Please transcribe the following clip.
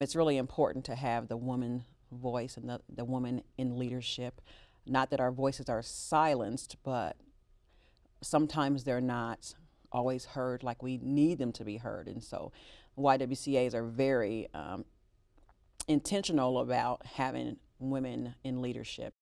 It's really important to have the woman voice and the, the woman in leadership. Not that our voices are silenced, but sometimes they're not always heard like we need them to be heard. And so YWCAs are very um, intentional about having women in leadership.